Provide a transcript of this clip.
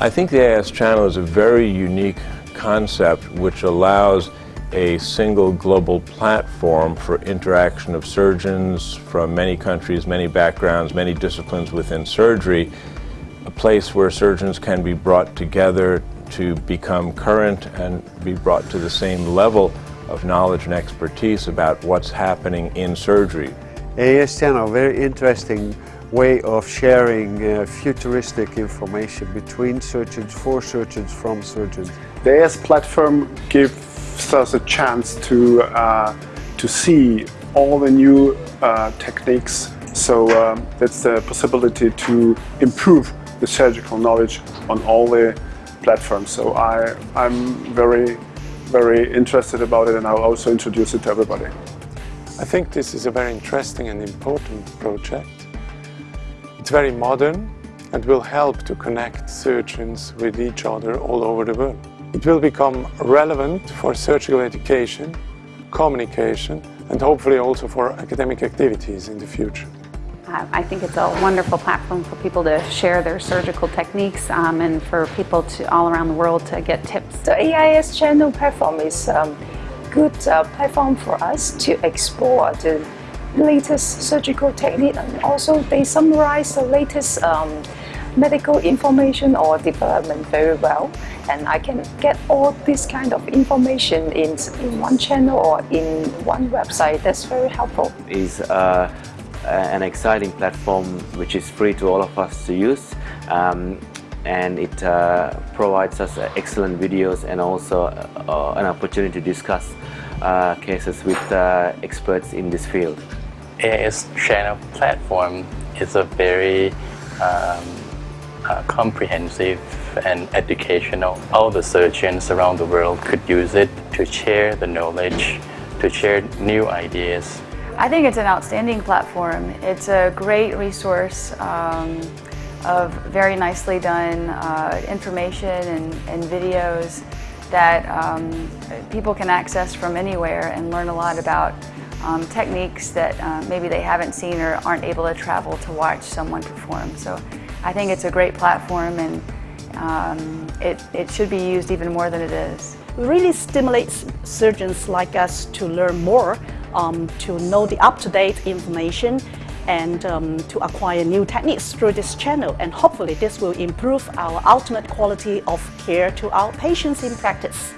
I think the AIS channel is a very unique concept which allows a single global platform for interaction of surgeons from many countries, many backgrounds, many disciplines within surgery, a place where surgeons can be brought together to become current and be brought to the same level of knowledge and expertise about what's happening in surgery. AIS channel, very interesting way of sharing uh, futuristic information between surgeons, for surgeons, from surgeons. The AIS platform gives us a chance to, uh, to see all the new uh, techniques. So um, that's the possibility to improve the surgical knowledge on all the platforms. So I, I'm very, very interested about it and I'll also introduce it to everybody. I think this is a very interesting and important project. It's very modern and will help to connect surgeons with each other all over the world. It will become relevant for surgical education, communication and hopefully also for academic activities in the future. I think it's a wonderful platform for people to share their surgical techniques um, and for people to all around the world to get tips. The AIS channel platform is a um, good uh, platform for us to explore the latest surgical technique and also they summarize the latest um, medical information or development very well and I can get all this kind of information in, in one channel or in one website. That's very helpful. Is uh, an exciting platform which is free to all of us to use um, and it uh, provides us excellent videos and also uh, an opportunity to discuss uh, cases with uh, experts in this field. AIS channel platform is a very um, uh, comprehensive and educational. All the surgeons around the world could use it to share the knowledge, to share new ideas I think it's an outstanding platform. It's a great resource um, of very nicely done uh, information and, and, videos that um, people can access from anywhere and learn a lot about um, techniques that uh, maybe they haven't seen or aren't able to travel to watch someone perform. So I think it's a great platform and um, it, it should be used even more than it is. It really stimulates surgeons like us to learn more um, to know the up-to-date information and um, to acquire new techniques through this channel and hopefully this will improve our ultimate quality of care to our patients in practice.